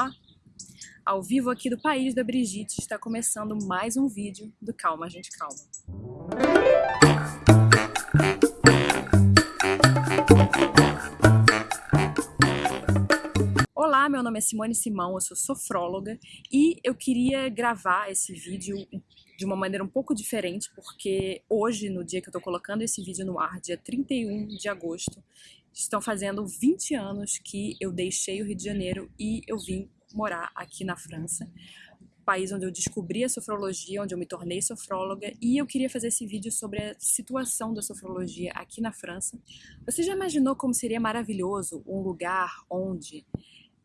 Olá! Ao vivo aqui do País da Brigitte está começando mais um vídeo do Calma Gente Calma. Meu nome é Simone Simão, eu sou sofróloga e eu queria gravar esse vídeo de uma maneira um pouco diferente, porque hoje, no dia que eu tô colocando esse vídeo no ar, dia 31 de agosto, estão fazendo 20 anos que eu deixei o Rio de Janeiro e eu vim morar aqui na França, país onde eu descobri a sofrologia, onde eu me tornei sofróloga e eu queria fazer esse vídeo sobre a situação da sofrologia aqui na França. Você já imaginou como seria maravilhoso um lugar onde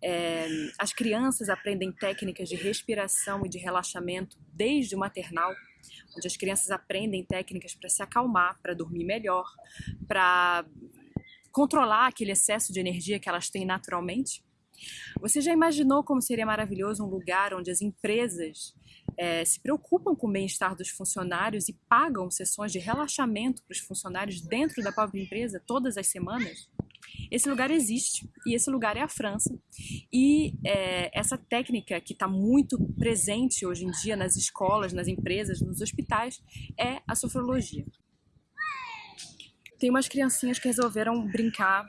é, as crianças aprendem técnicas de respiração e de relaxamento desde o maternal, onde as crianças aprendem técnicas para se acalmar, para dormir melhor, para controlar aquele excesso de energia que elas têm naturalmente? Você já imaginou como seria maravilhoso um lugar onde as empresas é, se preocupam com o bem-estar dos funcionários e pagam sessões de relaxamento para os funcionários dentro da própria empresa todas as semanas? Esse lugar existe e esse lugar é a França. E é, essa técnica que está muito presente hoje em dia nas escolas, nas empresas, nos hospitais, é a sofrologia tem umas criancinhas que resolveram brincar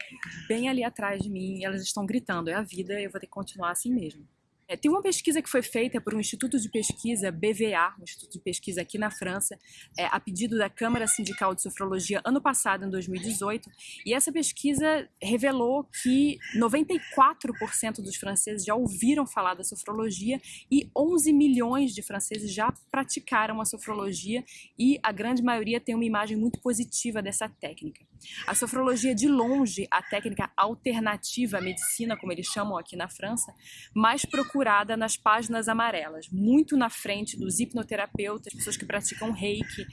bem ali atrás de mim elas estão gritando, é a vida, eu vou ter que continuar assim mesmo. É, tem uma pesquisa que foi feita por um instituto de pesquisa, BVA, um instituto de pesquisa aqui na França, é, a pedido da Câmara Sindical de Sofrologia ano passado, em 2018, e essa pesquisa revelou que 94% dos franceses já ouviram falar da sofrologia e 11 milhões de franceses já praticaram a sofrologia e a grande maioria tem uma imagem muito positiva dessa técnica. A sofrologia, de longe, a técnica alternativa à medicina, como eles chamam aqui na França, mais procurada nas páginas amarelas, muito na frente dos hipnoterapeutas, pessoas que praticam reiki,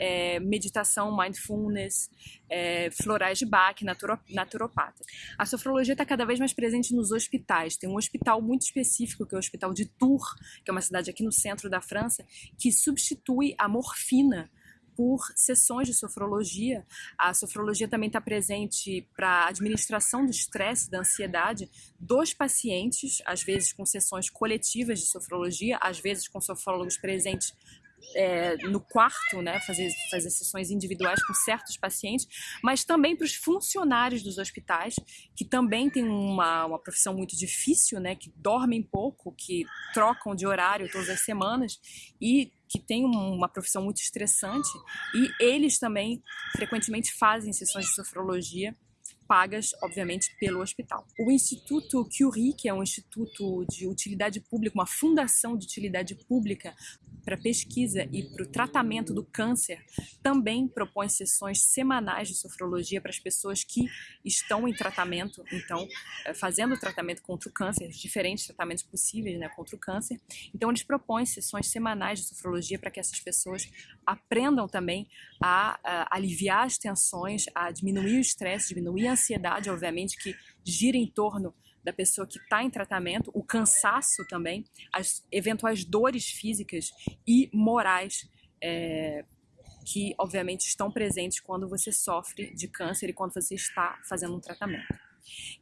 é, meditação, mindfulness, é, florais de Bach, naturopatas. A sofrologia está cada vez mais presente nos hospitais. Tem um hospital muito específico, que é o Hospital de Tours, que é uma cidade aqui no centro da França, que substitui a morfina por sessões de sofrologia. A sofrologia também está presente para administração do estresse, da ansiedade dos pacientes, às vezes com sessões coletivas de sofrologia, às vezes com sofrólogos presentes é, no quarto, né, fazer, fazer sessões individuais com certos pacientes, mas também para os funcionários dos hospitais, que também têm uma, uma profissão muito difícil, né, que dormem pouco, que trocam de horário todas as semanas e que têm uma profissão muito estressante, e eles também frequentemente fazem sessões de sofrologia pagas, obviamente, pelo hospital. O Instituto Curie, que é um instituto de utilidade pública, uma fundação de utilidade pública para pesquisa e para o tratamento do câncer, também propõe sessões semanais de sofrologia para as pessoas que estão em tratamento, então, eh, fazendo tratamento contra o câncer, diferentes tratamentos possíveis né, contra o câncer. Então, eles propõem sessões semanais de sofrologia para que essas pessoas aprendam também a, a aliviar as tensões, a diminuir o estresse, diminuir a ansiedade, obviamente, que gira em torno da pessoa que está em tratamento, o cansaço também, as eventuais dores físicas e morais é, que, obviamente, estão presentes quando você sofre de câncer e quando você está fazendo um tratamento.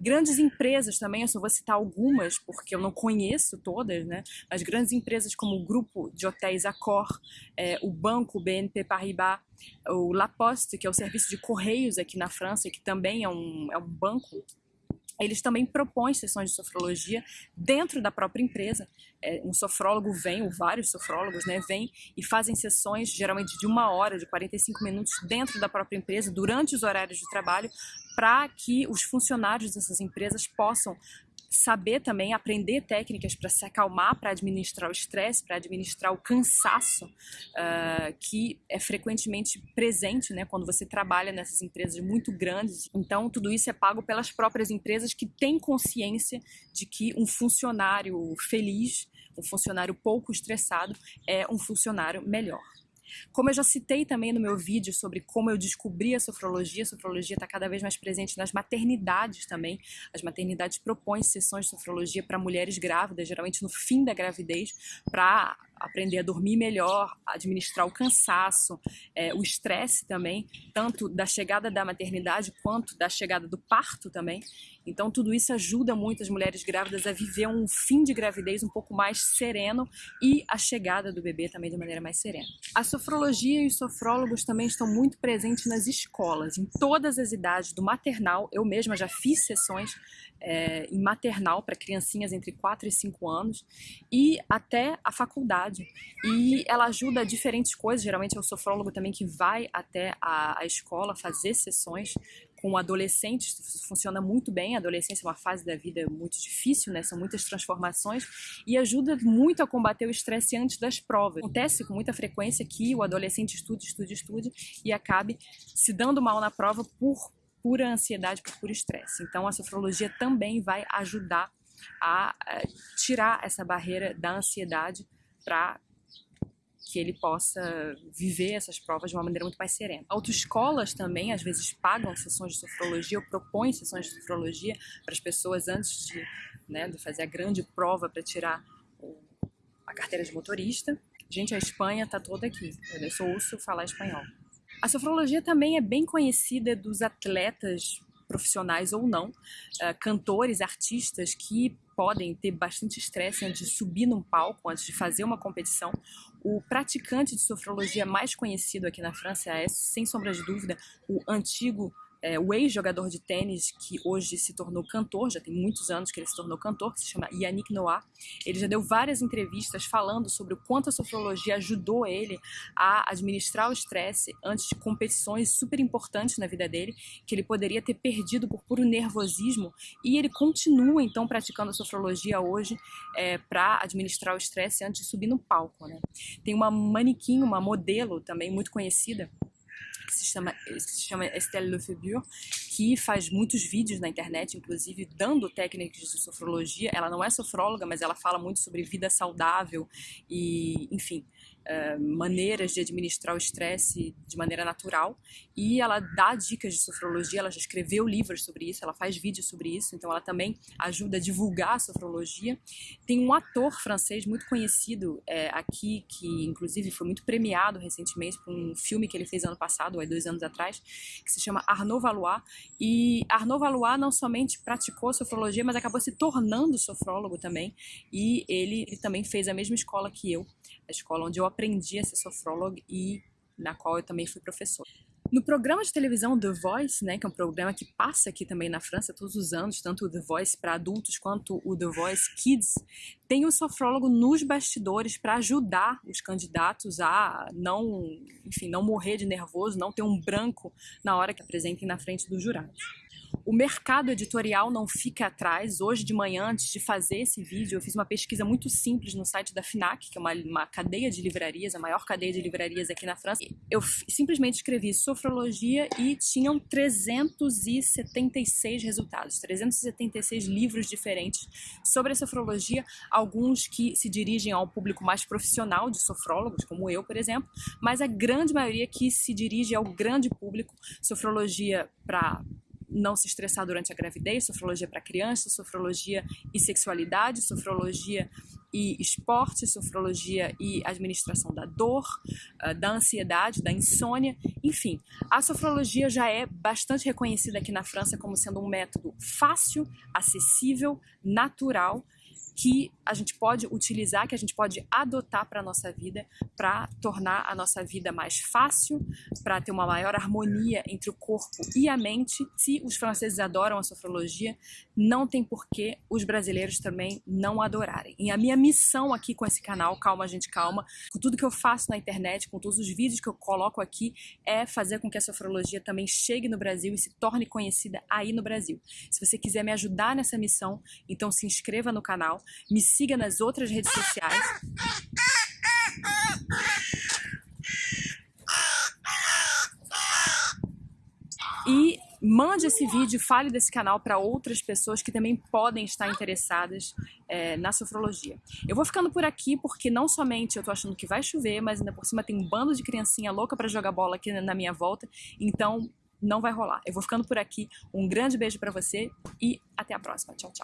Grandes empresas também, eu só vou citar algumas, porque eu não conheço todas, né? Mas grandes empresas como o grupo de hotéis Accor, é, o banco BNP Paribas, o La Poste, que é o serviço de correios aqui na França, que também é um, é um banco eles também propõem sessões de sofrologia dentro da própria empresa. É, um sofrólogo vem, ou vários sofrólogos, né, vêm e fazem sessões, geralmente de uma hora, de 45 minutos, dentro da própria empresa, durante os horários de trabalho, para que os funcionários dessas empresas possam saber também aprender técnicas para se acalmar, para administrar o estresse, para administrar o cansaço uh, que é frequentemente presente né, quando você trabalha nessas empresas muito grandes. Então, tudo isso é pago pelas próprias empresas que têm consciência de que um funcionário feliz, um funcionário pouco estressado, é um funcionário melhor. Como eu já citei também no meu vídeo sobre como eu descobri a sofrologia, a sofrologia está cada vez mais presente nas maternidades também. As maternidades propõem sessões de sofrologia para mulheres grávidas, geralmente no fim da gravidez, para aprender a dormir melhor, administrar o cansaço, é, o estresse também, tanto da chegada da maternidade quanto da chegada do parto também. Então tudo isso ajuda muito as mulheres grávidas a viver um fim de gravidez um pouco mais sereno e a chegada do bebê também de maneira mais serena. A sofrologia e os sofrólogos também estão muito presentes nas escolas, em todas as idades, do maternal. Eu mesma já fiz sessões é, em maternal para criancinhas entre 4 e 5 anos e até a faculdade. E ela ajuda diferentes coisas, geralmente é o sofrólogo também que vai até a, a escola fazer sessões com adolescentes, funciona muito bem. A adolescência é uma fase da vida muito difícil, né? São muitas transformações e ajuda muito a combater o estresse antes das provas. Acontece com muita frequência que o adolescente estude, estude, estude e acabe se dando mal na prova por pura ansiedade, por puro estresse. Então a sofrologia também vai ajudar a tirar essa barreira da ansiedade para que ele possa viver essas provas de uma maneira muito mais serena. Autoescolas também, às vezes, pagam sessões de sofrologia ou propõem sessões de sofrologia para as pessoas antes de, né, de fazer a grande prova para tirar a carteira de motorista. Gente, a Espanha está toda aqui. Eu só ouço falar espanhol. A sofrologia também é bem conhecida dos atletas profissionais ou não, uh, cantores, artistas que podem ter bastante estresse antes de subir num palco, antes de fazer uma competição. O praticante de sofrologia mais conhecido aqui na França é, sem sombra de dúvida, o antigo é, o ex-jogador de tênis que hoje se tornou cantor, já tem muitos anos que ele se tornou cantor, que se chama Yannick Noah. Ele já deu várias entrevistas falando sobre o quanto a sofrologia ajudou ele a administrar o estresse antes de competições super importantes na vida dele, que ele poderia ter perdido por puro nervosismo, e ele continua então praticando a sofrologia hoje é, para administrar o estresse antes de subir no palco. Né? Tem uma manequim, uma modelo também muito conhecida, que se chama, se chama Estelle Lefebvre, que faz muitos vídeos na internet, inclusive dando técnicas de sofrologia. Ela não é sofróloga, mas ela fala muito sobre vida saudável e, enfim, uh, maneiras de administrar o estresse de maneira natural. E ela dá dicas de sofrologia, ela já escreveu livros sobre isso, ela faz vídeos sobre isso, então ela também ajuda a divulgar a sofrologia. Tem um ator francês muito conhecido é, aqui, que inclusive foi muito premiado recentemente por um filme que ele fez ano passado, há dois anos atrás, que se chama Arnaud Valois. E Arnaud Valois não somente praticou sofrologia, mas acabou se tornando sofrólogo também. E ele, ele também fez a mesma escola que eu, a escola onde eu aprendi a ser sofrólogo e na qual eu também fui professor. No programa de televisão The Voice, né, que é um programa que passa aqui também na França todos os anos, tanto o The Voice para adultos quanto o The Voice Kids, tem um sofrólogo nos bastidores para ajudar os candidatos a não, enfim, não morrer de nervoso, não ter um branco na hora que apresentem na frente dos jurados. O mercado editorial não fica atrás. Hoje de manhã, antes de fazer esse vídeo, eu fiz uma pesquisa muito simples no site da FINAC, que é uma, uma cadeia de livrarias, a maior cadeia de livrarias aqui na França. Eu simplesmente escrevi sofrologia e tinham 376 resultados, 376 livros diferentes sobre a sofrologia, alguns que se dirigem ao público mais profissional de sofrólogos, como eu, por exemplo, mas a grande maioria que se dirige ao grande público, sofrologia para não se estressar durante a gravidez, sofrologia para criança, sofrologia e sexualidade, sofrologia e esporte, sofrologia e administração da dor, ah, da ansiedade, da insônia, enfim. A sofrologia já é bastante reconhecida aqui na França como sendo um método fácil, acessível, natural que a gente pode utilizar, que a gente pode adotar para a nossa vida, para tornar a nossa vida mais fácil, para ter uma maior harmonia entre o corpo e a mente. Se os franceses adoram a sofrologia, não tem por que os brasileiros também não adorarem. E a minha missão aqui com esse canal, Calma Gente Calma, com tudo que eu faço na internet, com todos os vídeos que eu coloco aqui, é fazer com que a sofrologia também chegue no Brasil e se torne conhecida aí no Brasil. Se você quiser me ajudar nessa missão, então se inscreva no canal, me siga nas outras redes sociais. E mande esse vídeo, fale desse canal para outras pessoas que também podem estar interessadas é, na sofrologia. Eu vou ficando por aqui porque não somente eu tô achando que vai chover, mas ainda por cima tem um bando de criancinha louca para jogar bola aqui na minha volta, então não vai rolar. Eu vou ficando por aqui. Um grande beijo para você e até a próxima. Tchau, tchau.